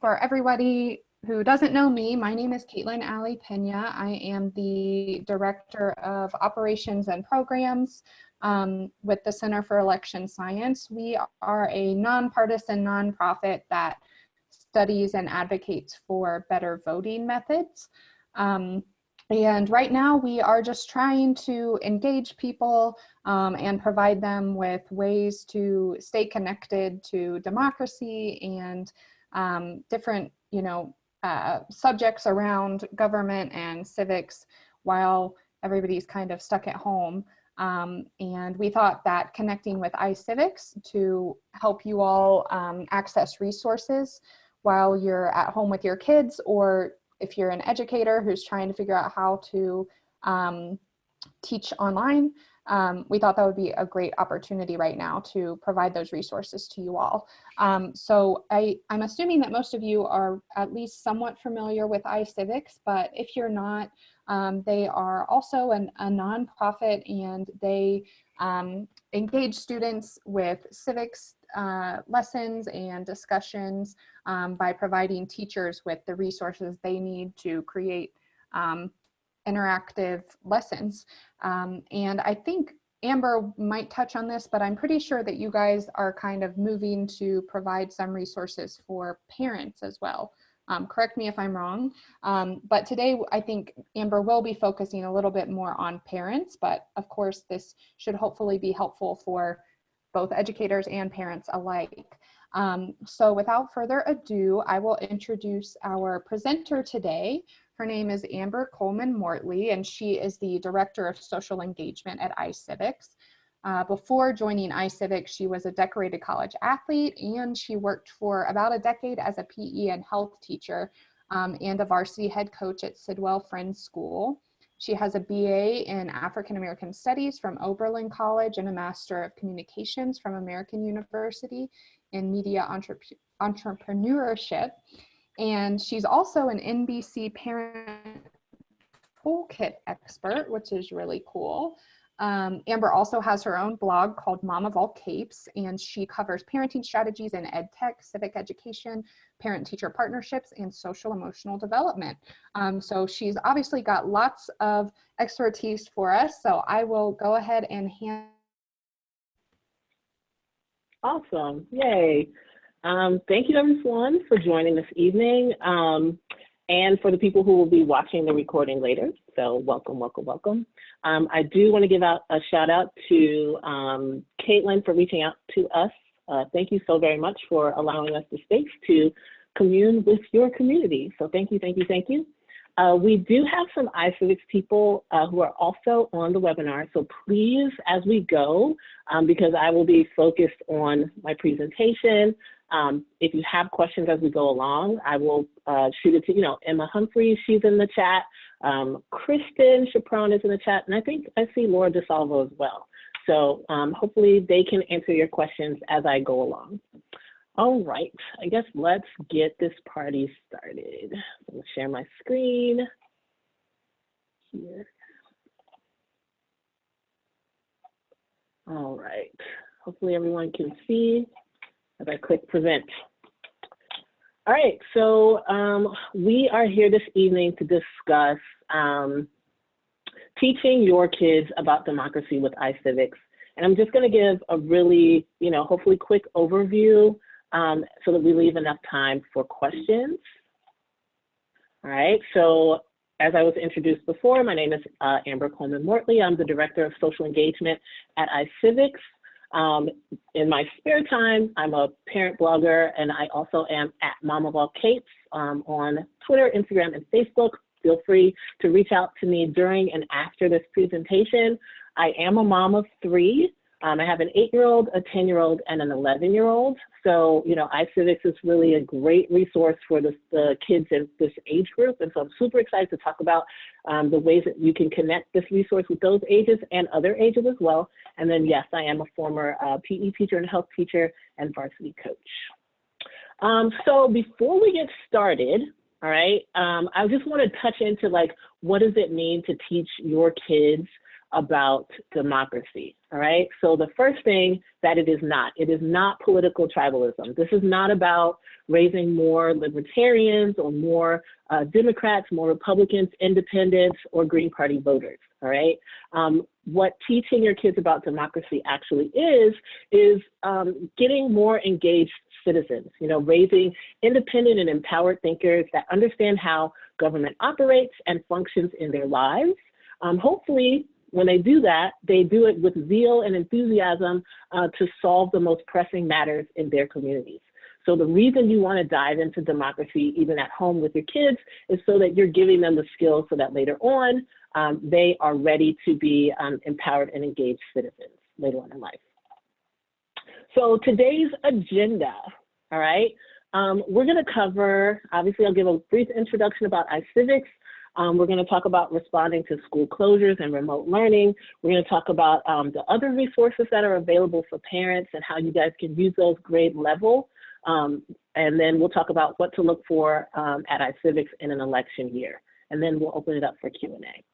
for everybody who doesn't know me, my name is Caitlin Ali Pena. I am the Director of Operations and Programs um, with the Center for Election Science. We are a nonpartisan nonprofit that studies and advocates for better voting methods. Um, and right now we are just trying to engage people um, and provide them with ways to stay connected to democracy and um, different, you know, uh, subjects around government and civics while everybody's kind of stuck at home. Um, and we thought that connecting with iCivics to help you all um, access resources while you're at home with your kids or if you're an educator who's trying to figure out how to um, teach online, um, we thought that would be a great opportunity right now to provide those resources to you all. Um, so I, I'm assuming that most of you are at least somewhat familiar with iCivics, but if you're not, um, they are also an, a nonprofit and they um, engage students with civics uh, lessons and discussions um, by providing teachers with the resources they need to create um, interactive lessons. Um, and I think Amber might touch on this, but I'm pretty sure that you guys are kind of moving to provide some resources for parents as well. Um, correct me if I'm wrong, um, but today I think Amber will be focusing a little bit more on parents, but of course this should hopefully be helpful for both educators and parents alike. Um, so without further ado, I will introduce our presenter today, her name is Amber Coleman Mortley, and she is the Director of Social Engagement at iCivics. Uh, before joining iCivics, she was a decorated college athlete, and she worked for about a decade as a PE and health teacher um, and a varsity head coach at Sidwell Friends School. She has a BA in African American Studies from Oberlin College and a Master of Communications from American University in Media Entrepreneurship. And she's also an NBC parent toolkit expert, which is really cool. Um, Amber also has her own blog called Mom of All Capes, and she covers parenting strategies in ed tech, civic education, parent-teacher partnerships, and social emotional development. Um, so she's obviously got lots of expertise for us, so I will go ahead and hand. Awesome, yay. Um, thank you everyone for joining this evening um, and for the people who will be watching the recording later. So welcome, welcome, welcome. Um, I do want to give out a shout out to um, Caitlin for reaching out to us. Uh, thank you so very much for allowing us the space to commune with your community. So thank you, thank you, thank you. Uh, we do have some iCivics people uh, who are also on the webinar, so please, as we go, um, because I will be focused on my presentation, um, if you have questions as we go along, I will uh, shoot it to, you know, Emma Humphreys, she's in the chat. Um, Kristen Chaperon is in the chat, and I think I see Laura DeSalvo as well. So um, hopefully they can answer your questions as I go along. All right, I guess let's get this party started. I'm gonna share my screen here. All right, hopefully everyone can see as I click present. All right, so um, we are here this evening to discuss um, teaching your kids about democracy with iCivics. And I'm just gonna give a really, you know, hopefully quick overview um, so that we leave enough time for questions. All right, so as I was introduced before, my name is uh, Amber Coleman Mortley. I'm the Director of Social Engagement at iCivics. Um, in my spare time, I'm a parent blogger and I also am at Mom of All Capes um, on Twitter, Instagram, and Facebook. Feel free to reach out to me during and after this presentation. I am a mom of three. Um, I have an eight-year-old, a 10-year-old, and an 11-year-old. So, you know, iCivics is really a great resource for the, the kids in this age group. And so I'm super excited to talk about um, the ways that you can connect this resource with those ages and other ages as well. And then, yes, I am a former uh, PE teacher and health teacher and varsity coach. Um, so before we get started, all right, um, I just want to touch into like, what does it mean to teach your kids about democracy, all right? So the first thing that it is not, it is not political tribalism. This is not about raising more libertarians or more uh, Democrats, more Republicans, independents, or Green Party voters, all right? Um, what teaching your kids about democracy actually is, is um, getting more engaged citizens, you know, raising independent and empowered thinkers that understand how government operates and functions in their lives. Um, hopefully, when they do that, they do it with zeal and enthusiasm uh, to solve the most pressing matters in their communities. So the reason you want to dive into democracy, even at home with your kids, is so that you're giving them the skills so that later on, um, they are ready to be um, empowered and engaged citizens later on in life. So today's agenda, all right, um, we're going to cover, obviously I'll give a brief introduction about iCivics. Um, we're going to talk about responding to school closures and remote learning. We're going to talk about um, the other resources that are available for parents and how you guys can use those grade level. Um, and then we'll talk about what to look for um, at iCivics in an election year. And then we'll open it up for Q&A.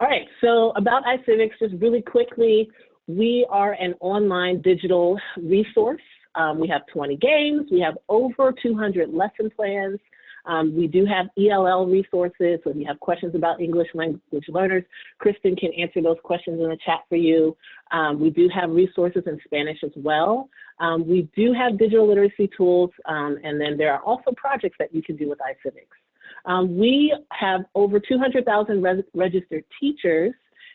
All right, so about iCivics, just really quickly, we are an online digital resource. Um, we have 20 games, we have over 200 lesson plans. Um, we do have ELL resources, so if you have questions about English language learners, Kristen can answer those questions in the chat for you. Um, we do have resources in Spanish as well. Um, we do have digital literacy tools, um, and then there are also projects that you can do with iCivics. Um, we have over 200,000 registered teachers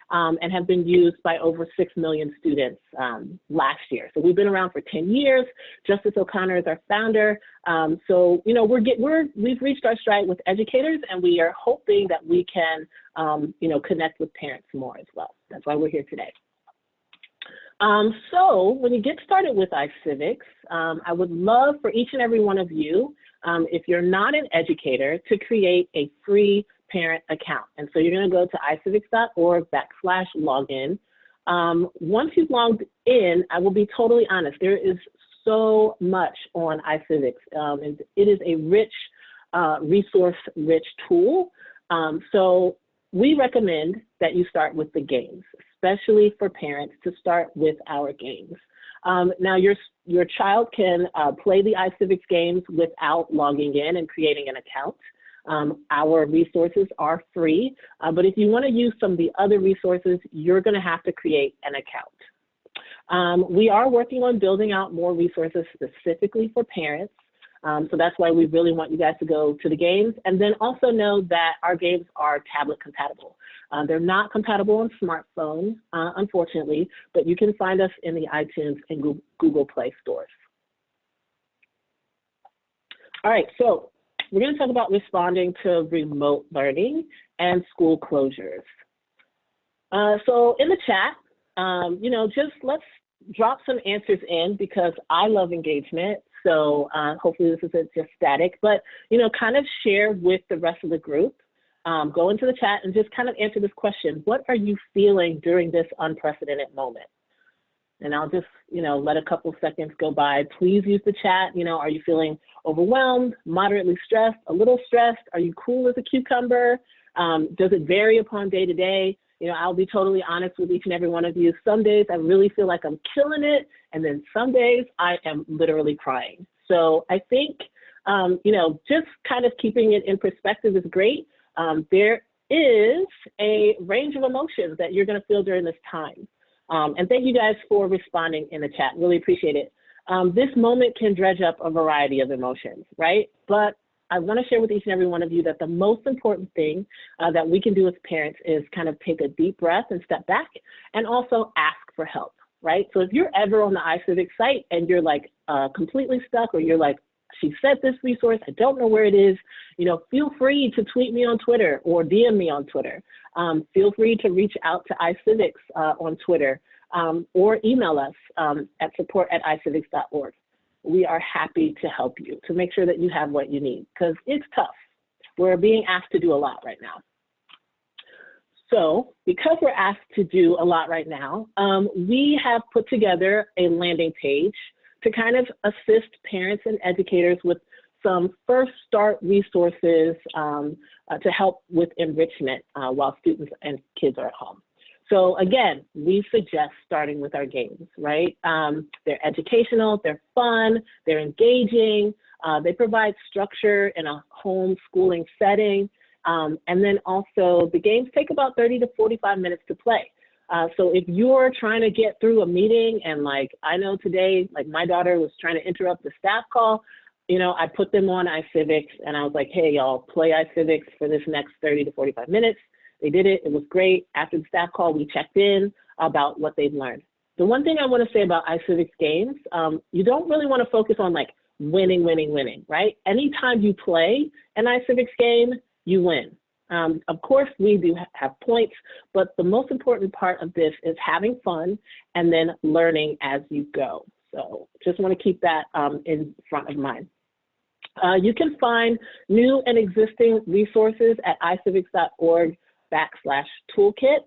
um, and have been used by over 6 million students um, last year. So we've been around for 10 years. Justice O'Connor is our founder. Um, so, you know, we're, get, we're, we've reached our stride with educators and we are hoping that we can, um, you know, connect with parents more as well. That's why we're here today. Um, so when you get started with iCivics, um, I would love for each and every one of you, um, if you're not an educator, to create a free parent account. And so you're going to go to icivics.org backslash login. Um, once you've logged in, I will be totally honest, there is so much on iCivics. Um, and it is a rich, uh, resource-rich tool. Um, so we recommend that you start with the games, especially for parents to start with our games. Um, now your, your child can uh, play the iCivics games without logging in and creating an account. Um, our resources are free, uh, but if you want to use some of the other resources, you're going to have to create an account. Um, we are working on building out more resources specifically for parents. Um, so that's why we really want you guys to go to the games and then also know that our games are tablet compatible. Uh, they're not compatible on smartphones, uh, unfortunately, but you can find us in the iTunes and Google Play stores. All right, so we're going to talk about responding to remote learning and school closures. Uh, so in the chat, um, you know, just let's drop some answers in because I love engagement. So uh, hopefully this isn't just static, but, you know, kind of share with the rest of the group. Um, go into the chat and just kind of answer this question. What are you feeling during this unprecedented moment? And I'll just, you know, let a couple seconds go by. Please use the chat. You know, are you feeling overwhelmed, moderately stressed, a little stressed? Are you cool as a cucumber? Um, does it vary upon day to day? You know, I'll be totally honest with each and every one of you. Some days I really feel like I'm killing it. And then some days I am literally crying. So I think, um, you know, just kind of keeping it in perspective is great. Um, there is a range of emotions that you're going to feel during this time. Um, and thank you guys for responding in the chat. Really appreciate it. Um, this moment can dredge up a variety of emotions, right? But I want to share with each and every one of you that the most important thing uh, that we can do as parents is kind of take a deep breath and step back and also ask for help, right? So if you're ever on the iCivic site and you're like uh, completely stuck or you're like, she said this resource, I don't know where it is, you know, feel free to tweet me on Twitter or DM me on Twitter. Um, feel free to reach out to iCivics uh, on Twitter um, or email us um, at support at icivics.org. We are happy to help you to make sure that you have what you need because it's tough. We're being asked to do a lot right now. So because we're asked to do a lot right now, um, we have put together a landing page to kind of assist parents and educators with some first start resources um, uh, to help with enrichment uh, while students and kids are at home. So again, we suggest starting with our games, right? Um, they're educational, they're fun, they're engaging, uh, they provide structure in a home schooling setting. Um, and then also the games take about 30 to 45 minutes to play. Uh, so if you're trying to get through a meeting and like I know today, like my daughter was trying to interrupt the staff call, you know, I put them on iCivics and I was like, hey, y'all, play iCivics for this next 30 to 45 minutes. They did it. It was great. After the staff call, we checked in about what they've learned. The one thing I want to say about iCivics games, um, you don't really want to focus on like winning, winning, winning, right? Anytime you play an iCivics game, you win. Um, of course, we do have points, but the most important part of this is having fun and then learning as you go. So just want to keep that um, in front of mind. Uh, you can find new and existing resources at icivics.org backslash toolkit.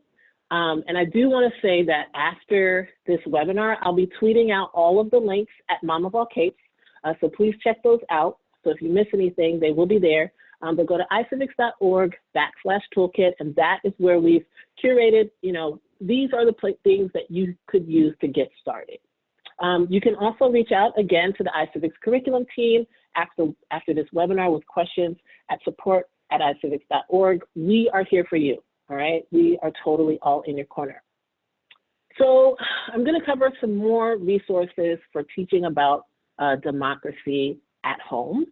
Um, and I do want to say that after this webinar, I'll be tweeting out all of the links at Mom of All Capes. Uh, so please check those out. So if you miss anything, they will be there. Um, but go to icivics.org backslash toolkit, and that is where we've curated, you know, these are the things that you could use to get started. Um, you can also reach out again to the iCivics curriculum team after, after this webinar with questions at support at icivics.org. We are here for you, all right? We are totally all in your corner. So I'm gonna cover some more resources for teaching about uh, democracy at home.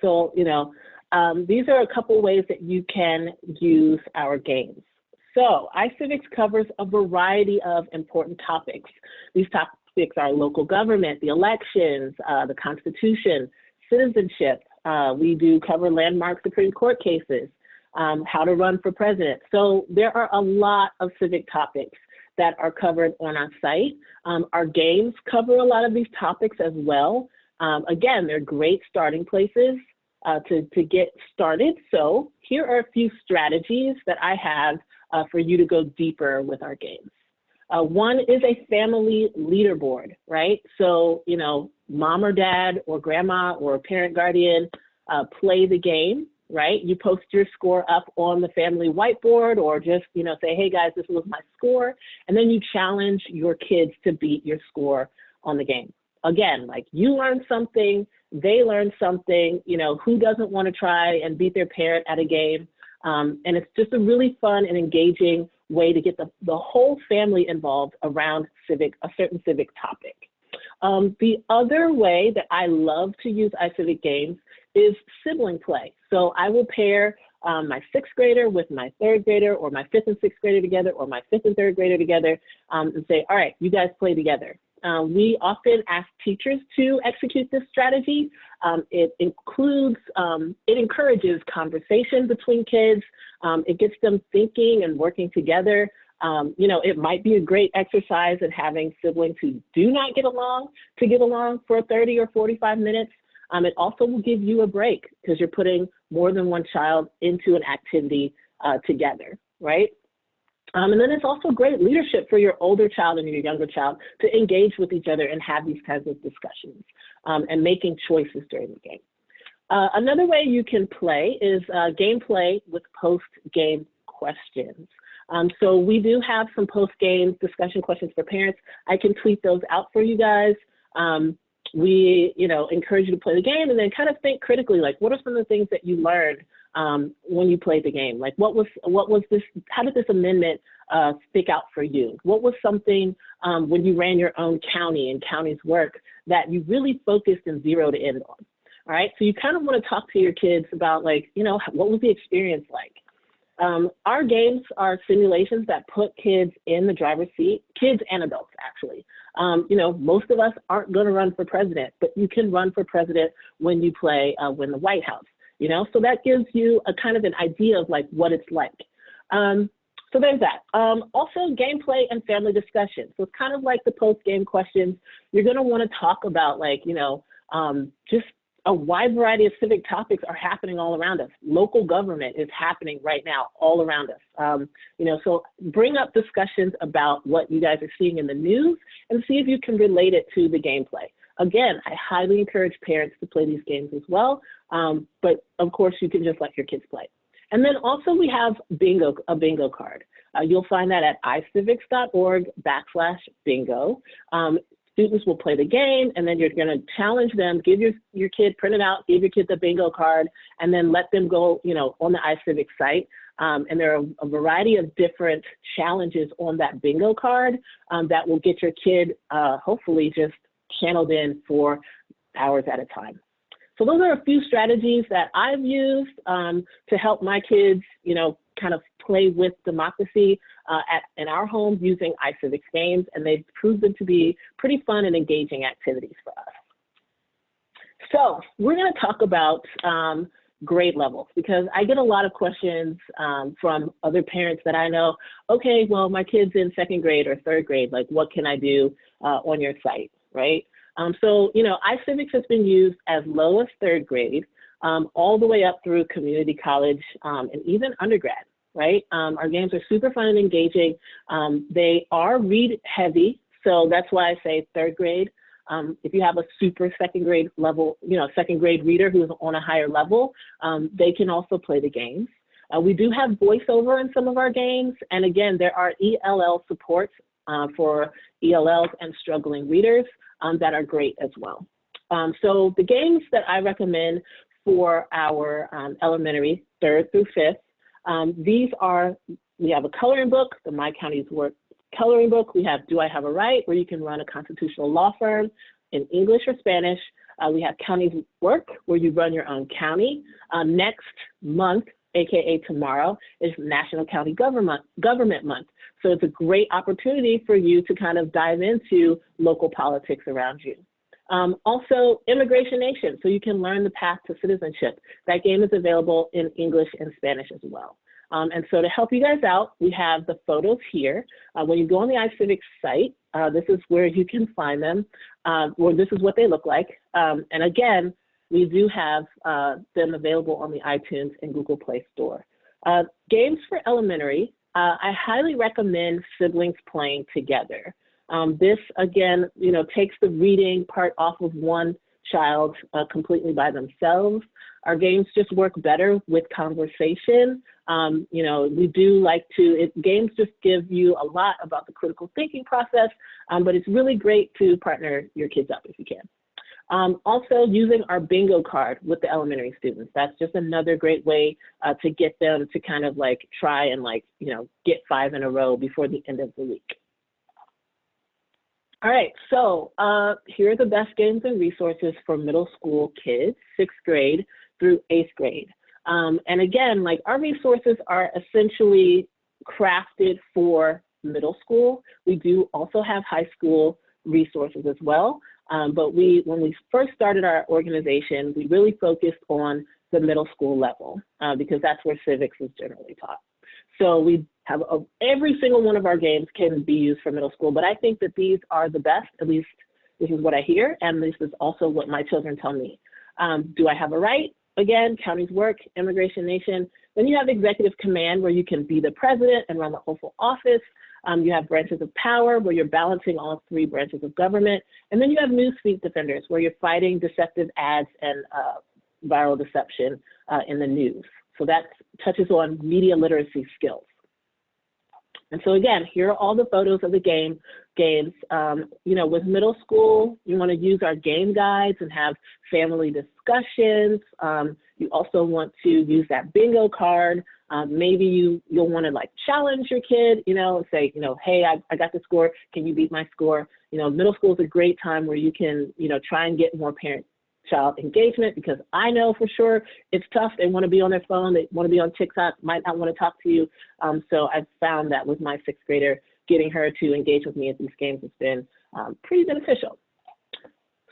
So, you know, um, these are a couple ways that you can use our games. So iCivics covers a variety of important topics. These topics are local government, the elections, uh, the Constitution, citizenship. Uh, we do cover landmark Supreme Court cases, um, how to run for president. So there are a lot of civic topics that are covered on our site. Um, our games cover a lot of these topics as well. Um, again, they're great starting places uh, to, to get started. So here are a few strategies that I have uh, for you to go deeper with our games. Uh, one is a family leaderboard, right? So, you know, mom or dad or grandma or parent guardian uh, play the game, right? You post your score up on the family whiteboard or just, you know, say, hey guys, this was my score. And then you challenge your kids to beat your score on the game. Again, like you learn something, they learn something, you know, who doesn't want to try and beat their parent at a game? Um, and it's just a really fun and engaging way to get the, the whole family involved around civic, a certain civic topic. Um, the other way that I love to use iCivic games is sibling play. So I will pair um, my sixth grader with my third grader or my fifth and sixth grader together or my fifth and third grader together um, and say, all right, you guys play together. Uh, we often ask teachers to execute this strategy. Um, it includes, um, it encourages conversation between kids. Um, it gets them thinking and working together. Um, you know, it might be a great exercise in having siblings who do not get along to get along for 30 or 45 minutes. Um, it also will give you a break because you're putting more than one child into an activity uh, together, right? Um, and then it's also great leadership for your older child and your younger child to engage with each other and have these kinds of discussions um, and making choices during the game. Uh, another way you can play is uh, gameplay with post-game questions. Um, so we do have some post-game discussion questions for parents. I can tweet those out for you guys. Um, we, you know, encourage you to play the game and then kind of think critically, like what are some of the things that you learned um, when you played the game? Like what was, what was this, how did this amendment uh, stick out for you? What was something um, when you ran your own county and county's work that you really focused and zeroed in on? All right, so you kind of want to talk to your kids about like, you know, what was the experience like? Um, our games are simulations that put kids in the driver's seat, kids and adults actually. Um, you know, most of us aren't going to run for president, but you can run for president when you play uh, Win the White House you know? So that gives you a kind of an idea of like what it's like. Um, so there's that. Um, also gameplay and family discussion. So it's kind of like the post-game questions. You're gonna wanna talk about like, you know, um, just a wide variety of civic topics are happening all around us. Local government is happening right now all around us. Um, you know, so bring up discussions about what you guys are seeing in the news and see if you can relate it to the gameplay. again, I highly encourage parents to play these games as well. Um, but of course, you can just let your kids play. And then also we have bingo, a bingo card. Uh, you'll find that at icivics.org backslash bingo. Um, students will play the game and then you're going to challenge them, give your, your kid, print it out, give your kid the bingo card, and then let them go, you know, on the iCivics site. Um, and there are a variety of different challenges on that bingo card um, that will get your kid uh, hopefully just channeled in for hours at a time. So those are a few strategies that I've used um, to help my kids, you know, kind of play with democracy uh, at, in our homes using iCivics games, and they've proven to be pretty fun and engaging activities for us. So we're going to talk about um, grade levels because I get a lot of questions um, from other parents that I know, okay, well, my kid's in second grade or third grade, like what can I do uh, on your site, right? Um, so, you know, iCivics has been used as low as third grade, um, all the way up through community college um, and even undergrad, right? Um, our games are super fun and engaging. Um, they are read heavy, so that's why I say third grade. Um, if you have a super second grade level, you know, second grade reader who's on a higher level, they can also play the games. Uh, we do have voiceover in some of our games, and again, there are ELL supports uh, for ELLs and struggling readers um, that are great as well. Um, so the games that I recommend for our um, elementary, third through fifth, um, these are, we have a coloring book, the My County's Work coloring book. We have Do I Have a Right, where you can run a constitutional law firm in English or Spanish. Uh, we have Counties Work, where you run your own county. Uh, next month, AKA tomorrow, is National County Government, Government Month. So it's a great opportunity for you to kind of dive into local politics around you. Um, also, Immigration Nation, so you can learn the path to citizenship. That game is available in English and Spanish as well. Um, and so to help you guys out, we have the photos here. Uh, when you go on the iCivics site, uh, this is where you can find them, uh, or this is what they look like. Um, and again, we do have uh, them available on the iTunes and Google Play Store. Uh, games for elementary, uh, I highly recommend siblings playing together. Um, this, again, you know, takes the reading part off of one child uh, completely by themselves. Our games just work better with conversation. Um, you know, we do like to, it, games just give you a lot about the critical thinking process, um, but it's really great to partner your kids up if you can. Um, also using our bingo card with the elementary students. That's just another great way uh, to get them to kind of like try and like, you know, get five in a row before the end of the week. All right, so uh, here are the best games and resources for middle school kids, sixth grade through eighth grade. Um, and again, like our resources are essentially crafted for middle school. We do also have high school resources as well. Um, but we, when we first started our organization, we really focused on the middle school level uh, because that's where civics is generally taught. So we have a, every single one of our games can be used for middle school, but I think that these are the best, at least this is what I hear, and this is also what my children tell me. Um, do I have a right? Again, counties work, immigration nation. Then you have executive command where you can be the president and run the whole office. Um, you have branches of power where you're balancing all three branches of government. And then you have newsfeed defenders where you're fighting deceptive ads and uh, viral deception uh, in the news. So that touches on media literacy skills. And so again, here are all the photos of the game games. Um, you know, with middle school, you want to use our game guides and have family discussions. Um, you also want to use that bingo card. Um, maybe you, you'll want to like challenge your kid, you know, say, you know, hey, I, I got the score. Can you beat my score? You know, middle school is a great time where you can, you know, try and get more parent child engagement because I know for sure it's tough. They want to be on their phone. They want to be on TikTok, might not want to talk to you. Um, so I've found that with my sixth grader, getting her to engage with me at these games has been um, pretty beneficial.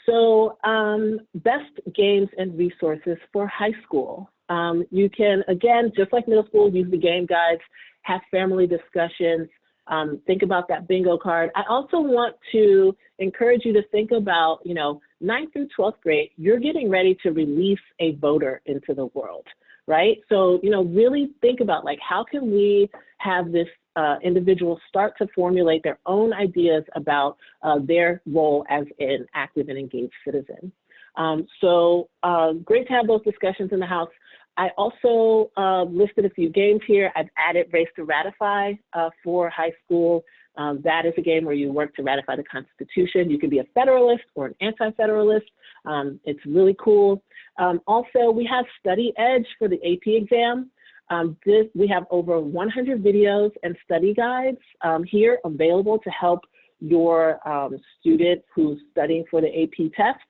So um, best games and resources for high school. Um, you can, again, just like middle school, use the game guides, have family discussions, um, think about that bingo card. I also want to encourage you to think about, you know, 9th through 12th grade, you're getting ready to release a voter into the world, right? So, you know, really think about like, how can we have this uh, individuals start to formulate their own ideas about uh, their role as an active and engaged citizen. Um, so uh, great to have those discussions in the House. I also uh, listed a few games here. I've added Race to Ratify uh, for high school. Um, that is a game where you work to ratify the Constitution. You can be a Federalist or an Anti-Federalist. Um, it's really cool. Um, also, we have Study Edge for the AP exam. Um, this, we have over 100 videos and study guides um, here available to help your um, student who's studying for the AP test.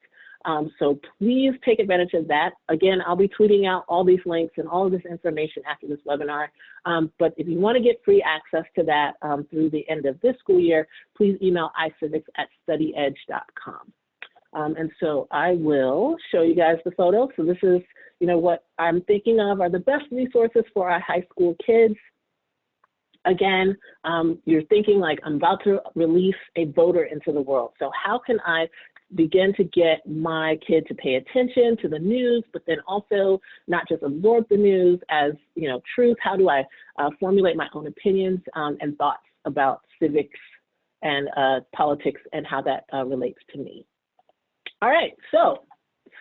Um, so please take advantage of that. Again, I'll be tweeting out all these links and all of this information after this webinar. Um, but if you want to get free access to that um, through the end of this school year, please email iCivics at studyedge.com. Um, and so I will show you guys the photo. So this is, you know, what I'm thinking of are the best resources for our high school kids. Again, um, you're thinking like, I'm about to release a voter into the world. So how can I begin to get my kid to pay attention to the news, but then also not just absorb the news as you know truth. How do I uh, formulate my own opinions um, and thoughts about civics and uh, politics and how that uh, relates to me? All right, so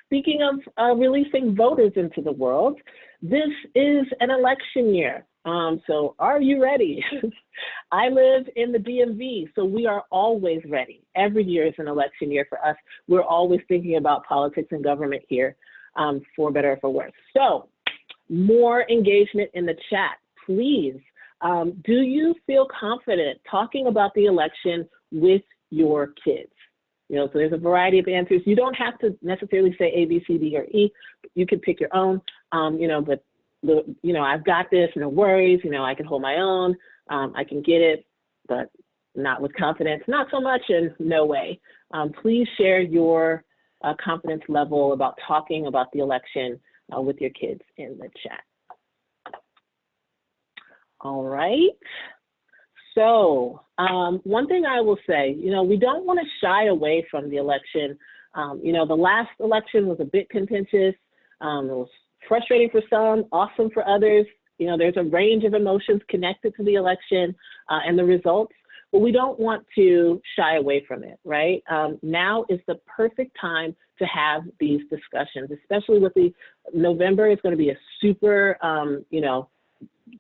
speaking of uh, releasing voters into the world, this is an election year. Um, so are you ready? I live in the DMV, so we are always ready. Every year is an election year for us. We're always thinking about politics and government here, um, for better or for worse. So more engagement in the chat, please. Um, do you feel confident talking about the election with your kids? You know, so there's a variety of answers. You don't have to necessarily say A, B, C, D, or E. You can pick your own, um, you know, but you know, I've got this, no worries, you know, I can hold my own, um, I can get it, but not with confidence, not so much, and no way. Um, please share your uh, confidence level about talking about the election uh, with your kids in the chat. All right. So um, one thing I will say, you know, we don't want to shy away from the election. Um, you know, the last election was a bit contentious. Um, it was frustrating for some, awesome for others. You know, there's a range of emotions connected to the election uh, and the results, but we don't want to shy away from it, right? Um, now is the perfect time to have these discussions, especially with the November is going to be a super, um, you know,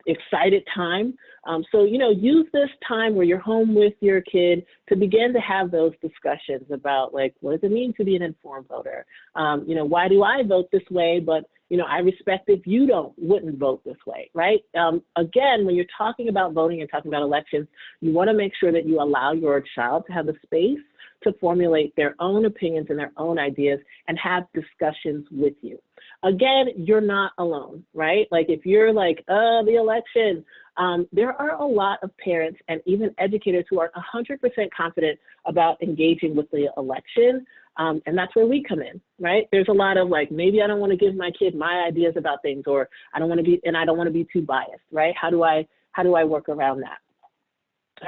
excited time. Um, so, you know, use this time where you're home with your kid to begin to have those discussions about like, what does it mean to be an informed voter? Um, you know, why do I vote this way, but you know, I respect if you don't wouldn't vote this way, right? Um, again, when you're talking about voting and talking about elections, you want to make sure that you allow your child to have the space to formulate their own opinions and their own ideas and have discussions with you. Again, you're not alone, right? Like if you're like, uh, the election, um, there are a lot of parents and even educators who are 100% confident about engaging with the election. Um, and that's where we come in, right? There's a lot of like, maybe I don't want to give my kid my ideas about things, or I don't want to be, and I don't want to be too biased, right? How do I, how do I work around that?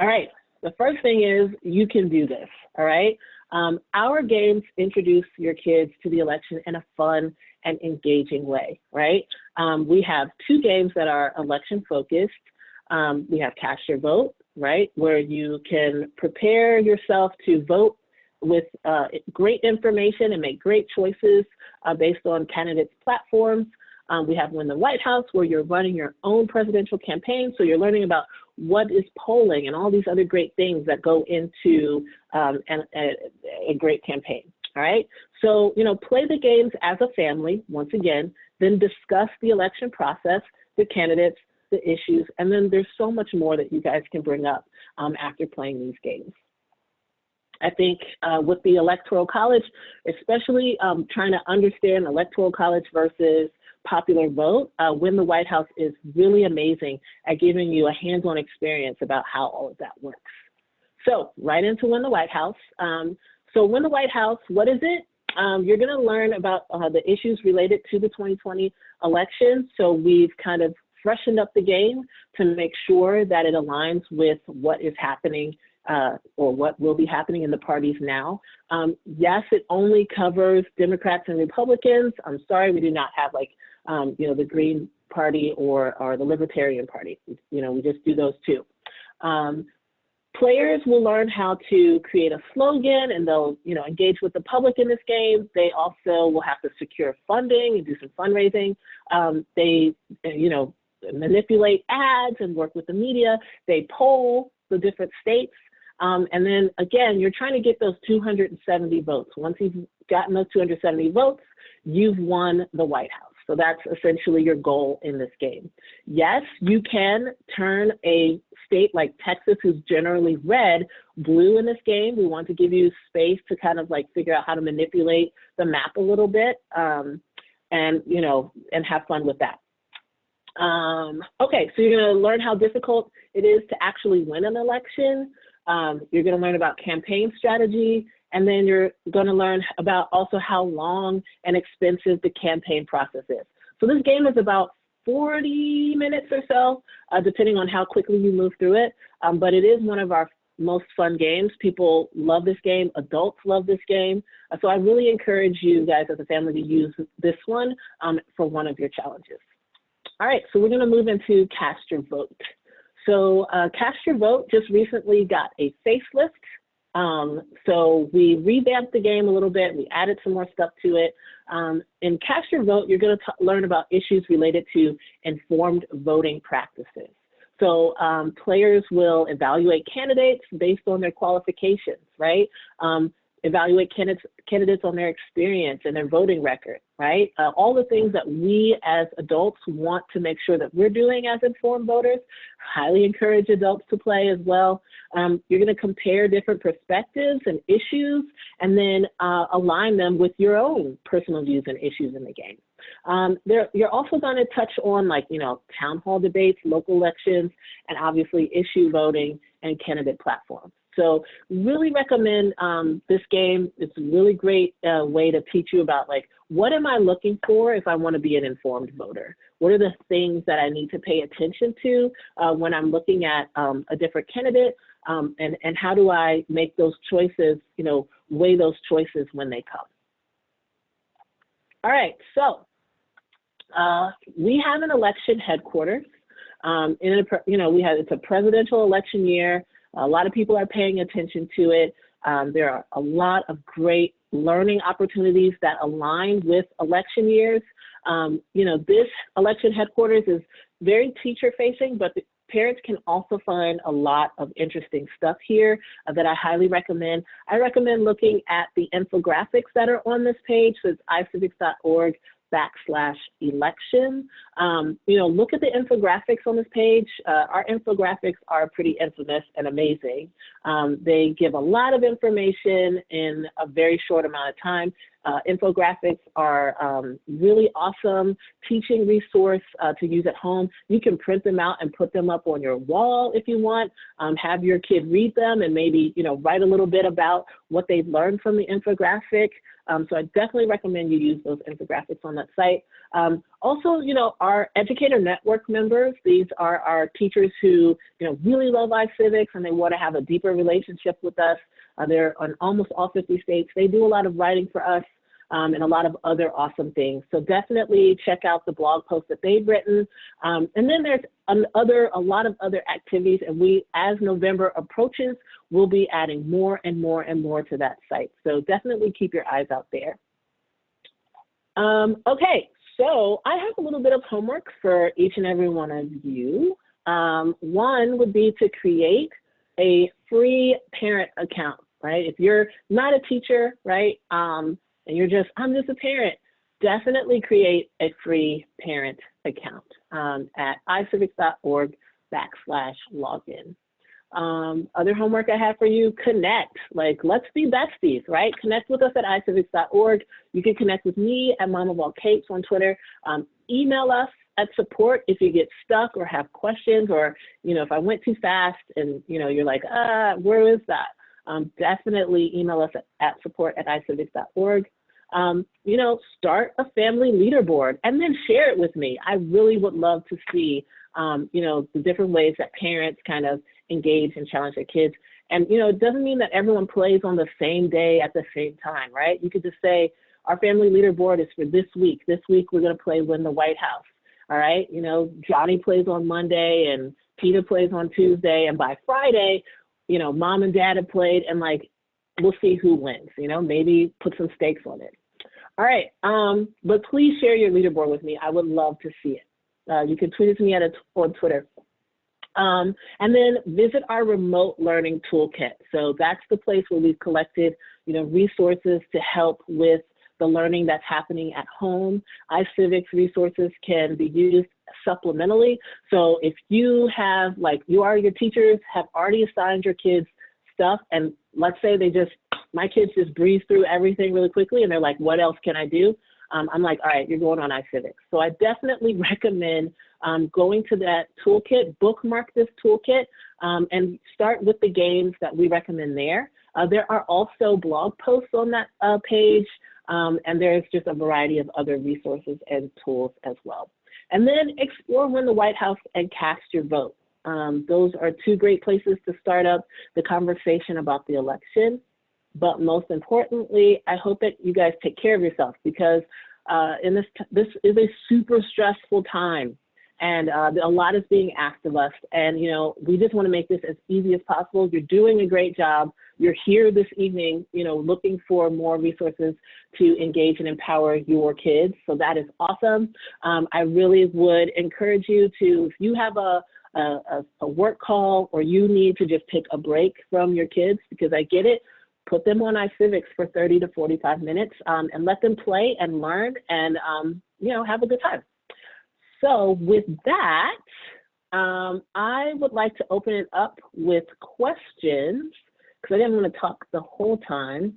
All right, the first thing is you can do this, all right? Um, our games introduce your kids to the election in a fun and engaging way, right? Um, we have two games that are election focused. Um, we have Cast Your Vote, right, where you can prepare yourself to vote with uh, great information and make great choices uh, based on candidates' platforms. Um, we have Win the White House, where you're running your own presidential campaign. So you're learning about what is polling and all these other great things that go into um, a, a great campaign. All right. So, you know, play the games as a family, once again, then discuss the election process, the candidates, the issues, and then there's so much more that you guys can bring up um, after playing these games. I think uh, with the Electoral College, especially um, trying to understand Electoral College versus popular vote, uh, Win the White House is really amazing at giving you a hands-on experience about how all of that works. So right into Win the White House. Um, so Win the White House, what is it? Um, you're going to learn about uh, the issues related to the 2020 election. So we've kind of freshened up the game to make sure that it aligns with what is happening uh, or what will be happening in the parties now. Um, yes, it only covers Democrats and Republicans. I'm sorry, we do not have like, um, you know, the Green Party or, or the Libertarian Party. You know, we just do those two. Um, players will learn how to create a slogan and they'll you know engage with the public in this game they also will have to secure funding and do some fundraising um, they you know manipulate ads and work with the media they poll the different states um, and then again you're trying to get those 270 votes once you've gotten those 270 votes you've won the white house so that's essentially your goal in this game. Yes, you can turn a state like Texas, who's generally red, blue in this game. We want to give you space to kind of like figure out how to manipulate the map a little bit um, and, you know, and have fun with that. Um, okay, so you're gonna learn how difficult it is to actually win an election. Um, you're gonna learn about campaign strategy, and then you're gonna learn about also how long and expensive the campaign process is. So this game is about 40 minutes or so, uh, depending on how quickly you move through it. Um, but it is one of our most fun games. People love this game. Adults love this game. Uh, so I really encourage you guys as a family to use this one um, for one of your challenges. All right, so we're gonna move into Cast Your Vote. So uh, Cast Your Vote just recently got a facelift. Um, so we revamped the game a little bit. We added some more stuff to it. Um, in Cast Your Vote, you're going to learn about issues related to informed voting practices. So um, players will evaluate candidates based on their qualifications, right? Um, evaluate candidates, candidates on their experience and their voting record, right? Uh, all the things that we as adults want to make sure that we're doing as informed voters. Highly encourage adults to play as well. Um, you're going to compare different perspectives and issues and then uh, align them with your own personal views and issues in the game. Um, there, you're also going to touch on like, you know, town hall debates, local elections, and obviously issue voting and candidate platforms. So really recommend um, this game. It's a really great uh, way to teach you about like, what am I looking for if I want to be an informed voter? What are the things that I need to pay attention to uh, when I'm looking at um, a different candidate? Um, and, and how do I make those choices, you know, weigh those choices when they come? All right, so uh, we have an election headquarters. Um, in a, you know, we have, it's a presidential election year. A lot of people are paying attention to it. Um, there are a lot of great learning opportunities that align with election years. Um, you know, this election headquarters is very teacher facing, but parents can also find a lot of interesting stuff here uh, that I highly recommend. I recommend looking at the infographics that are on this page. So it's icivics.org backslash election. Um, you know, look at the infographics on this page. Uh, our infographics are pretty infamous and amazing. Um, they give a lot of information in a very short amount of time. Uh, infographics are um, really awesome teaching resource uh, to use at home. You can print them out and put them up on your wall if you want. Um, have your kid read them and maybe you know write a little bit about what they've learned from the infographic. Um, so I definitely recommend you use those infographics on that site. Um, also, you know, our educator network members, these are our teachers who, you know, really love iCivics and they want to have a deeper relationship with us. Uh, they're on almost all 50 states. They do a lot of writing for us um, and a lot of other awesome things. So definitely check out the blog posts that they've written. Um, and then there's other, a lot of other activities. And we, as November approaches, we'll be adding more and more and more to that site. So definitely keep your eyes out there. Um, okay, so I have a little bit of homework for each and every one of you. Um, one would be to create a free parent account, right? If you're not a teacher, right, um, and you're just, I'm just a parent, definitely create a free parent account um, at icivics.org backslash login. Um, other homework I have for you, connect. Like, let's be besties, right? Connect with us at icivics.org. You can connect with me at Mama of All Capes on Twitter. Um, email us at support if you get stuck or have questions or, you know, if I went too fast and, you know, you're like, ah, where is that? Um, definitely email us at, at support at icivics.org um, you know, start a family leaderboard and then share it with me. I really would love to see, um, you know, the different ways that parents kind of engage and challenge their kids. And, you know, it doesn't mean that everyone plays on the same day at the same time, right? You could just say, our family leaderboard is for this week. This week we're going to play Win the White House. All right. You know, Johnny plays on Monday and Peter plays on Tuesday, and by Friday, you know, mom and dad have played, and like, we'll see who wins. You know, maybe put some stakes on it. All right, um, but please share your leaderboard with me. I would love to see it. Uh, you can tweet it to me at a, on Twitter. Um, and then visit our remote learning toolkit. So that's the place where we've collected, you know, resources to help with the learning that's happening at home. iCivics resources can be used supplementally. So if you have, like, you are your teachers have already assigned your kids stuff, and let's say they just, my kids just breeze through everything really quickly, and they're like, what else can I do? Um, I'm like, all right, you're going on iCivics. So I definitely recommend um, going to that toolkit, bookmark this toolkit, um, and start with the games that we recommend there. Uh, there are also blog posts on that uh, page, um, and there's just a variety of other resources and tools as well. And then explore Win the White House and cast your vote. Um, those are two great places to start up the conversation about the election. But most importantly, I hope that you guys take care of yourself because uh, in this, this is a super stressful time and uh, a lot is being asked of us. And, you know, we just want to make this as easy as possible. You're doing a great job. You're here this evening, you know, looking for more resources to engage and empower your kids. So that is awesome. Um, I really would encourage you to, if you have a, a, a work call or you need to just take a break from your kids, because I get it, put them on iCivics for 30 to 45 minutes um, and let them play and learn and, um, you know, have a good time. So with that, um, I would like to open it up with questions because I didn't want to talk the whole time.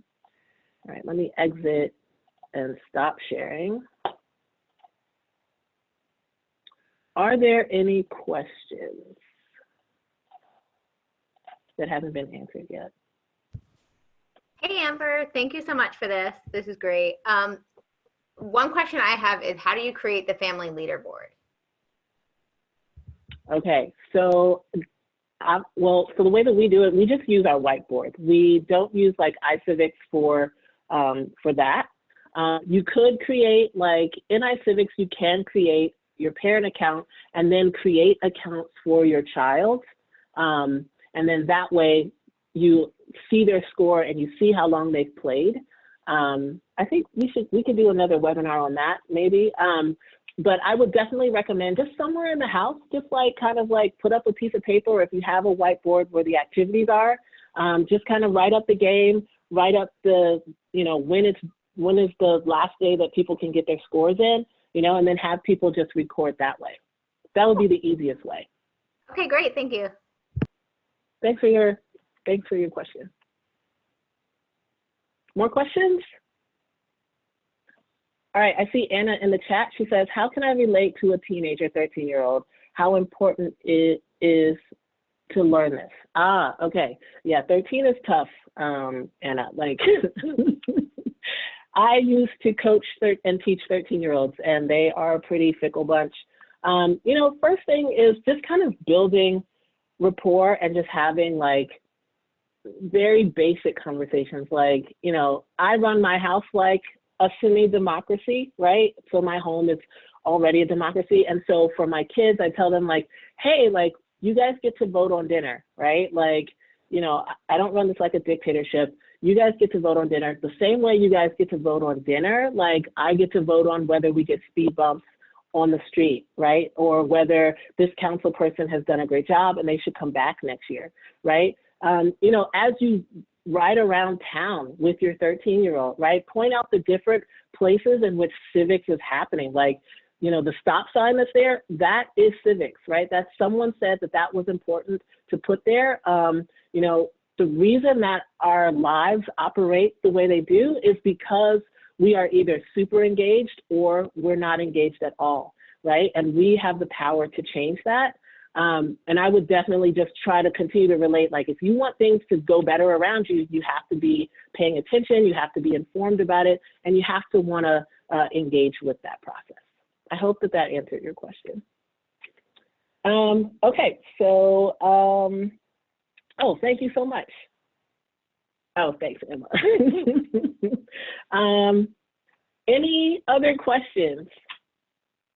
All right, let me exit and stop sharing. Are there any questions that haven't been answered yet? Hey, Amber, thank you so much for this. This is great. Um, one question I have is how do you create the family leaderboard? Okay, so uh, well, so the way that we do it, we just use our whiteboard. We don't use like iCivics for um, for that. Uh, you could create like in iCivics, you can create your parent account and then create accounts for your child. Um, and then that way you see their score and you see how long they've played. Um, I think we should we could do another webinar on that maybe. Um, but I would definitely recommend just somewhere in the house, just like kind of like put up a piece of paper or if you have a whiteboard where the activities are, um, just kind of write up the game, write up the, you know, when it's when is the last day that people can get their scores in, you know, and then have people just record that way. That would be the easiest way. Okay, great. Thank you. Thanks for your thanks for your question. More questions? All right, I see Anna in the chat. She says, how can I relate to a teenager, 13 year old? How important it is to learn this? Ah, okay. Yeah, 13 is tough, um, Anna. Like, I used to coach and teach 13 year olds, and they are a pretty fickle bunch. Um, you know, first thing is just kind of building rapport and just having like very basic conversations like, you know, I run my house like a semi-democracy, right? So my home is already a democracy. And so for my kids, I tell them like, hey, like you guys get to vote on dinner, right? Like, you know, I don't run this like a dictatorship. You guys get to vote on dinner the same way you guys get to vote on dinner. Like I get to vote on whether we get speed bumps on the street, right? Or whether this council person has done a great job and they should come back next year, right? Um, you know, as you ride around town with your 13 year old, right? Point out the different places in which civics is happening. Like, you know, the stop sign that's there, that is civics, right? That someone said that that was important to put there. Um, you know, the reason that our lives operate the way they do is because we are either super engaged or we're not engaged at all, right? And we have the power to change that. Um, and I would definitely just try to continue to relate, like if you want things to go better around you, you have to be paying attention, you have to be informed about it, and you have to want to uh, engage with that process. I hope that that answered your question. Um, okay, so, um, Oh, thank you so much. Oh, thanks, Emma. um, any other questions?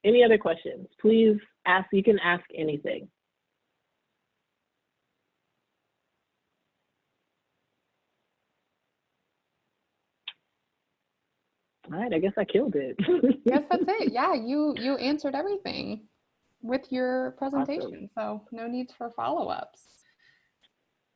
Any other questions? Please ask. You can ask anything. All right, I guess I killed it. yes, that's it. Yeah, you you answered everything with your presentation, awesome. so no need for follow-ups.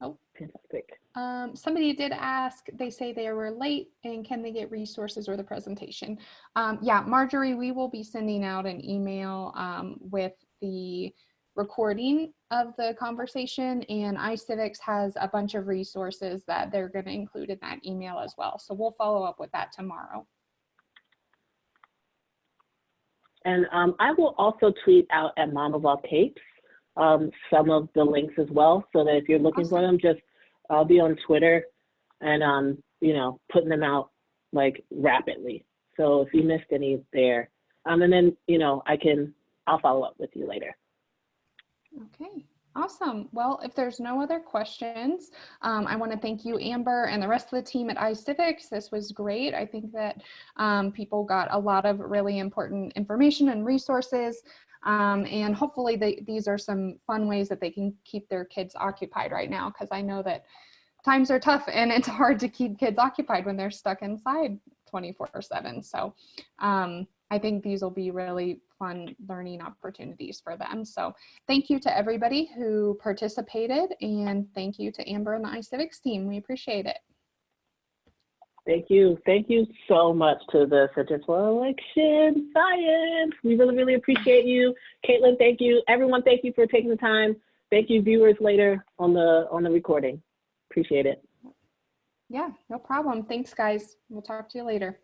Oh, fantastic. Um, somebody did ask, they say they were late and can they get resources or the presentation? Um, yeah, Marjorie, we will be sending out an email um, with the recording of the conversation and iCivics has a bunch of resources that they're going to include in that email as well. So we'll follow up with that tomorrow. And um, I will also tweet out at Mom of All Capes um, some of the links as well, so that if you're looking for them, just I'll be on Twitter and um, you know putting them out like rapidly. So if you missed any there, um, and then you know I can I'll follow up with you later. Okay, awesome. Well, if there's no other questions, um, I want to thank you, Amber, and the rest of the team at iCivics. This was great. I think that um, people got a lot of really important information and resources. Um, and hopefully they, these are some fun ways that they can keep their kids occupied right now because I know that times are tough and it's hard to keep kids occupied when they're stuck inside 24 7. So um, I think these will be really fun learning opportunities for them. So thank you to everybody who participated and thank you to Amber and the iCivics team. We appreciate it. Thank you. Thank you so much to the Center for Election Science. We really, really appreciate you. Caitlin, thank you. Everyone, thank you for taking the time. Thank you, viewers, later on the on the recording. Appreciate it. Yeah, no problem. Thanks, guys. We'll talk to you later.